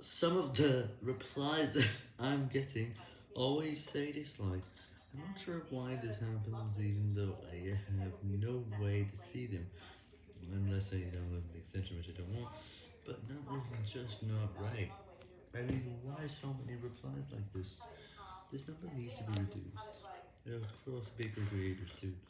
some of the replies that I'm getting always say dislike. I'm not sure why this happens even though I have no way to see them, unless I download the extension which I don't want, but that is just not right. I mean, why so many replies like this? This number needs to be reduced. There are cross bigger creators too.